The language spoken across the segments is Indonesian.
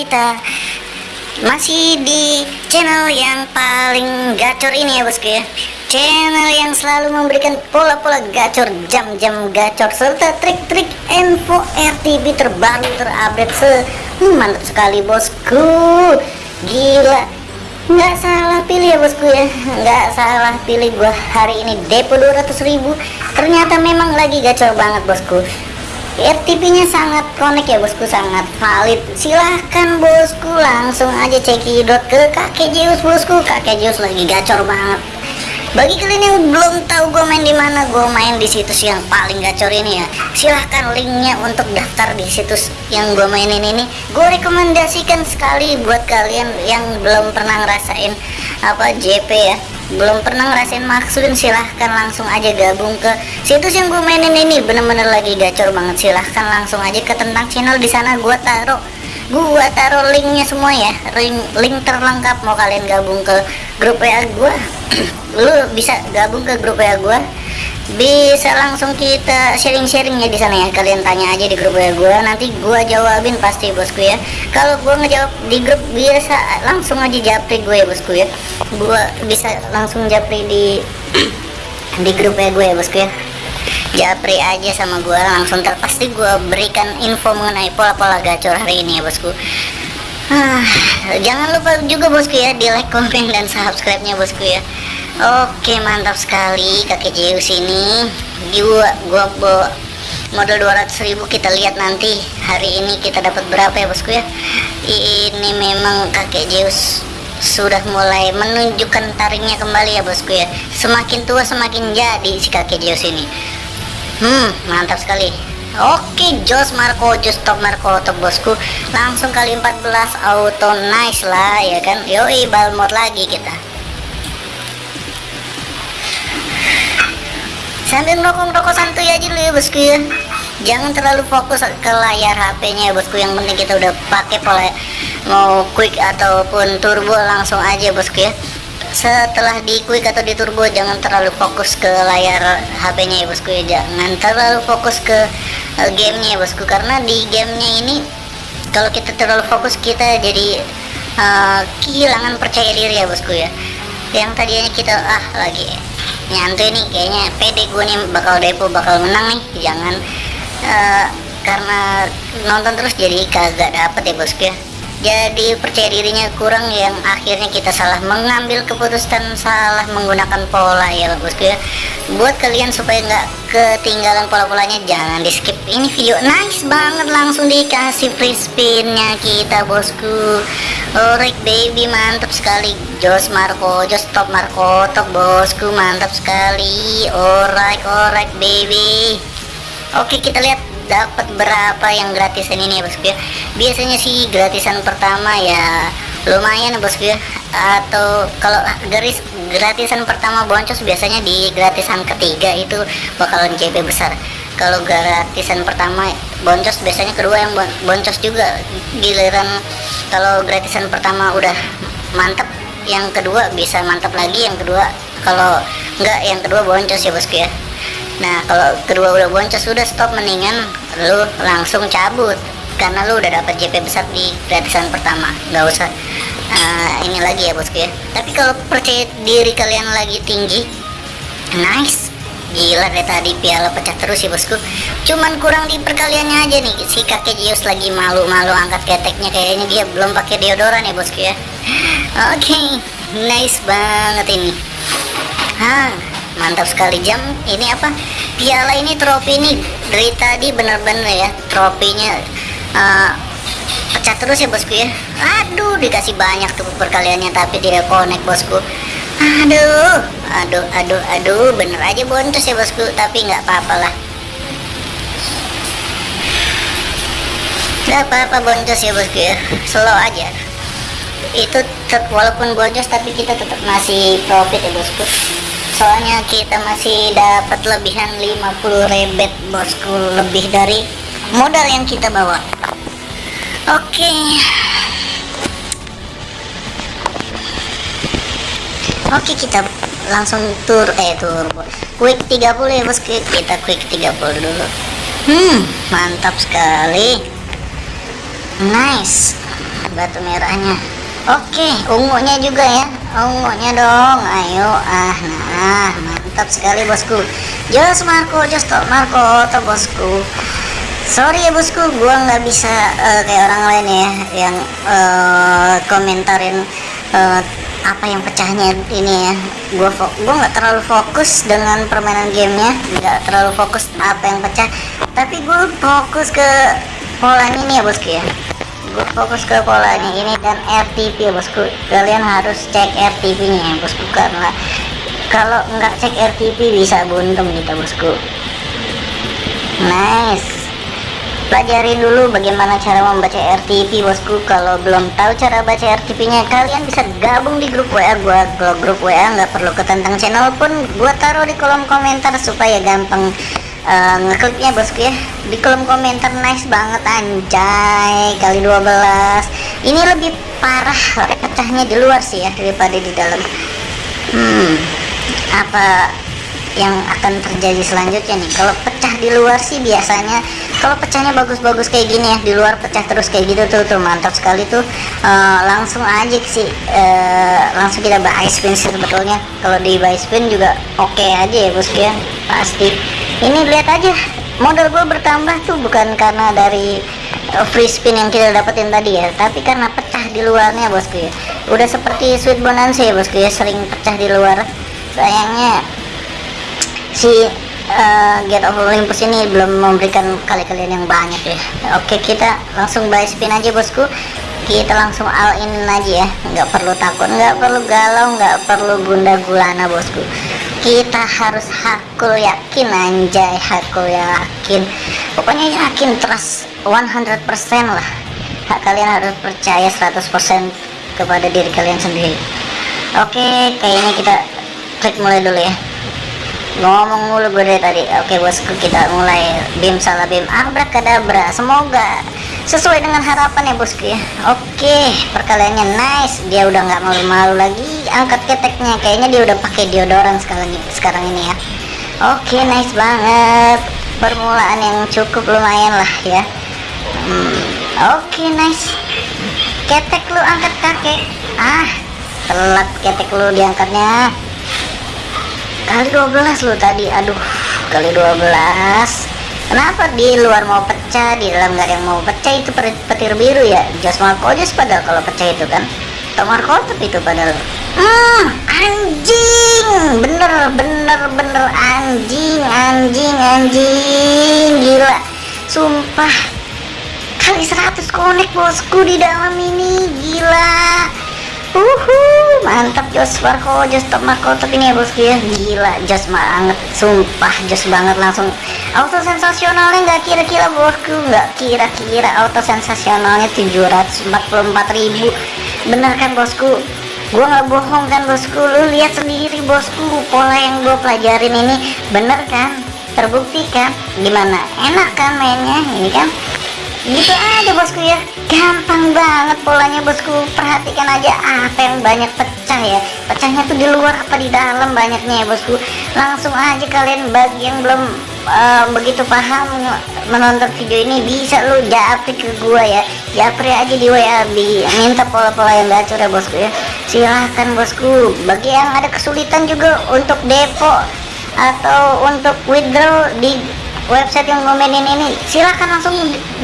kita. Masih di channel yang paling gacor ini ya bosku ya. Channel yang selalu memberikan pola-pola gacor, jam-jam gacor Serta trik-trik info RTB terbaru terupdate se Mantap sekali bosku. Gila. Nggak salah pilih ya bosku ya. Nggak salah pilih gua hari ini. Depo 200 ribu. Ternyata memang lagi gacor banget bosku RTP nya sangat connect ya bosku sangat valid. Silahkan bosku langsung aja cekidot ke kakek Zeus bosku. Kakek Zeus lagi gacor banget. Bagi kalian yang belum tahu gue main di mana gue main di situs yang paling gacor ini ya. Silahkan linknya untuk daftar di situs yang gue mainin ini. Gue rekomendasikan sekali buat kalian yang belum pernah ngerasain apa JP ya belum pernah ngerasain maksudin silahkan langsung aja gabung ke situs yang gue mainin ini. Bener-bener lagi gacor banget silahkan langsung aja ke tentang channel di sana. Gue taruh gue taruh linknya semua ya. Link, link terlengkap. Mau kalian gabung ke grup WA gue lu bisa gabung ke grup WA gue bisa langsung kita sharing-sharing ya di sana ya. Kalian tanya aja di grup ya gue nanti gue jawabin pasti bosku ya. Kalau gue ngejawab di grup biasa langsung aja japri gue ya bosku ya. Gue bisa langsung japri di di grup ya gue ya bosku ya. Japri aja sama gue langsung. Terpasti gue berikan info mengenai pola-pola gacor hari ini ya bosku. Ah, jangan lupa juga bosku ya di like, komen, dan subscribe nya bosku ya Oke mantap sekali. Kakek Zeus ini gua gua bawa modal 200.000 kita lihat nanti hari ini kita dapat berapa ya bosku ya. Ini memang kakek Zeus sudah mulai menunjukkan taringnya kembali ya bosku ya. Semakin tua semakin jadi si kakek Zeus ini. Hmm mantap sekali. Oke Jos Marco Jos top Marco top bosku. Langsung kali 14 auto nice lah ya kan? Yoi balmot lagi kita sambil ngerokok-ngerokok santuy aja dulu ya bosku ya. Jangan terlalu fokus ke layar HP-nya ya bosku. Yang penting kita udah pakai pola mau quick ataupun turbo langsung aja bosku ya. Setelah di quick atau di turbo jangan terlalu fokus ke layar HP-nya ya bosku ya. Jangan terlalu fokus ke uh, gamenya ya bosku. Karena di gamenya ini kalau kita terlalu fokus kita jadi uh, kehilangan percaya diri ya bosku ya. Yang tadinya kita ah lagi nyantuy nih kayaknya pede gue nih bakal depo bakal menang nih. Jangan uh, karena nonton terus jadi kagak dapet ya bosku ya jadi percaya dirinya kurang yang akhirnya kita salah mengambil keputusan salah menggunakan pola ya bosku ya. Buat kalian supaya nggak ketinggalan pola-polanya jangan di skip ini video nice banget langsung dikasih free spinnya kita bosku. Alright baby mantap sekali. Jos Marco Jos top Marco top bosku mantap sekali. Alright alright baby. Oke kita lihat dapat berapa yang gratisan ini ya bosku ya biasanya sih gratisan pertama ya lumayan ya bosku ya atau kalau garis gratisan pertama boncos biasanya di gratisan ketiga itu bakalan JP besar. Kalau gratisan pertama boncos biasanya kedua yang boncos juga. Giliran kalau gratisan pertama udah mantap yang kedua bisa mantap lagi yang kedua kalau enggak yang kedua boncos ya bosku ya nah kalau kedua udah boncos sudah stop mendingan lu langsung cabut. Karena lu udah dapat JP besar di gratisan pertama. Nggak usah uh, ini lagi ya bosku ya. Tapi kalau percaya diri kalian lagi tinggi nice. Gila deh tadi piala pecah terus ya bosku. Cuman kurang di perkaliannya aja nih. Si kakek Jius lagi malu-malu angkat keteknya. Kayaknya dia belum pakai deodoran ya bosku ya. Oke okay. nice banget ini. Hah mantap sekali. Jam ini apa? Piala ini trofi ini dari tadi bener-bener ya trofinya uh, pecah terus ya bosku ya. Aduh dikasih banyak tuh perkaliannya tapi tidak connect bosku. Aduh aduh aduh aduh bener aja bonus ya bosku tapi nggak apa-apa lah. Nggak apa-apa bonus ya bosku ya. Slow aja. Itu walaupun bonus tapi kita tetap masih profit ya bosku soalnya kita masih dapat lebihan 50 rebet bosku. Lebih dari modal yang kita bawa. Oke. Okay. oke okay, kita langsung tur. Eh turbo quick 30 ya bosku. Kita quick 30 dulu. Hmm mantap sekali. Nice. Batu merahnya. Oke ungunya juga ya ungunya dong. Ayo ah nah mantap sekali bosku. Jos Marco jos Marco to bosku. Sorry ya bosku gua nggak bisa uh, kayak orang lain ya yang uh, komentarin uh, apa yang pecahnya ini ya. Gua gua nggak terlalu fokus dengan permainan gamenya nggak terlalu fokus apa yang pecah. Tapi gue fokus ke polanya ini ya bosku ya fokus ke polanya ini dan RTP bosku. Kalian harus cek RTP nya ya bosku. Karena kalau nggak cek RTP bisa buntung kita bosku. Nice. Pelajarin dulu bagaimana cara membaca RTP bosku. Kalau belum tahu cara baca RTP nya kalian bisa gabung di grup WA gua kalau grup WA nggak perlu ke tentang channel pun gua taruh di kolom komentar supaya gampang uh, ngekliknya bosku ya. Di kolom komentar nice banget anjay kali 12 ini lebih parah pecahnya di luar sih ya daripada di dalam. Hmm apa yang akan terjadi selanjutnya nih? Kalau pecah di luar sih biasanya kalau pecahnya bagus-bagus kayak gini ya di luar pecah terus kayak gitu tuh tuh mantap sekali tuh. Uh, langsung aja sih uh, langsung kita buy spin sih sebetulnya. Kalau di buy spin juga oke okay aja ya bosku ya. Pasti ini lihat aja modal gue bertambah tuh bukan karena dari uh, free spin yang kita dapetin tadi ya tapi karena pecah di luarnya bosku ya. Udah seperti sweet bonanza ya bosku ya sering pecah di luar. Sayangnya si uh, Get of Olympus ini belum memberikan kali-kalian yang banyak ya. Oke kita langsung buy spin aja bosku. Kita langsung all in aja ya. Nggak perlu takut nggak perlu galau nggak perlu gunda gulana bosku kita harus hakul yakin anjay hakul yakin. Pokoknya yakin trust 100% lah. Kalian harus percaya 100% kepada diri kalian sendiri. Oke kayaknya kita klik mulai dulu ya. Ngomong mulu gue dari tadi. Oke bosku kita mulai. Bim salah bim abrakadabra semoga sesuai dengan harapan ya bosku ya. Oke perkaliannya nice. Dia udah nggak malu-malu lagi. Angkat keteknya. Kayaknya dia udah pakai deodoran sekarang sekarang ini ya. Oke nice banget. Permulaan yang cukup lumayan lah ya. Hmm, oke nice. Ketek lu angkat kakek. Ah telat ketek lu diangkatnya. Kali 12 lo tadi. Aduh kali 12 kenapa di luar mau pecah di dalam nggak ada yang mau pecah? Itu petir biru ya. Jos Markojes padahal kalau pecah itu kan. Tomar Kotep itu padahal. Hmm, anjing! Bener bener bener. Anjing anjing anjing. Gila. Sumpah. Kali 100 connect bosku di dalam ini. Gila. Uhu, mantap Jos. Marco, Jos Marco top ini ya bosku ya Gila, Jos banget, sumpah Jos banget langsung. Auto sensasionalnya nggak kira-kira bosku? Nggak kira-kira auto sensasionalnya 744 ribu. Bener kan bosku? Gue nggak bohong kan bosku? Lu lihat sendiri bosku Pola yang gue pelajarin ini. Bener kan? Terbukti kan? Gimana? Enak kan mainnya? Ini kan? Gitu aja bosku ya. Gampang banget polanya bosku. Perhatikan aja apa yang banyak pecah ya. Pecahnya tuh di luar apa di dalam banyaknya ya bosku. Langsung aja kalian bagi yang belum uh, begitu paham menonton video ini bisa lu japri ke gua ya. Japri aja di WA minta pola-pola yang gacor ya bosku ya. Silahkan bosku. Bagi yang ada kesulitan juga untuk depo atau untuk withdraw di website yang ngomenin ini. Silahkan langsung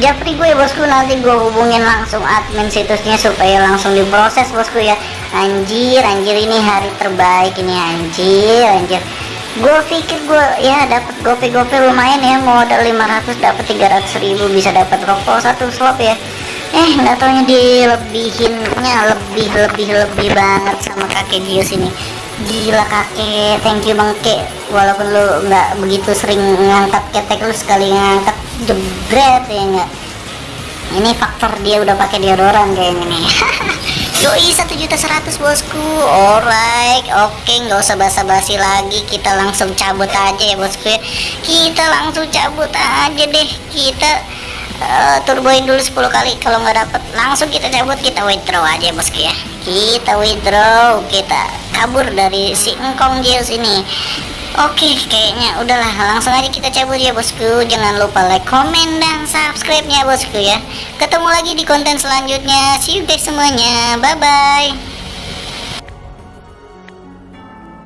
japri gue ya bosku. Nanti gue hubungin langsung admin situsnya supaya langsung diproses bosku ya. Anjir anjir ini hari terbaik ini anjir anjir. Gue pikir gue ya dapat gope-gope lumayan ya. Modal 500 dapat 300 ribu bisa dapat rokok satu slot ya. Eh nggak taunya dilebihinnya lebih lebih lebih banget sama kakek Gius ini gila kakek thank you bang kek. Walaupun lu nggak begitu sering ngangkat ketek lu sekali ngangkat jebret ya enggak ini faktor dia udah pakai deodoran kayaknya nih Yoi satu juta seratus bosku. Alright oke okay, nggak usah basa-basi lagi. Kita langsung cabut aja ya bosku ya. Kita langsung cabut aja deh. Kita uh, turboin dulu 10 kali. Kalau nggak dapet langsung kita cabut. Kita withdraw aja bosku ya. Kita withdraw. Kita kabur dari si engkong Zeus ini Oke, kayaknya udahlah langsung aja kita cabut ya bosku. Jangan lupa like, komen, dan subscribe-nya bosku ya. Ketemu lagi di konten selanjutnya. See you guys semuanya. Bye bye.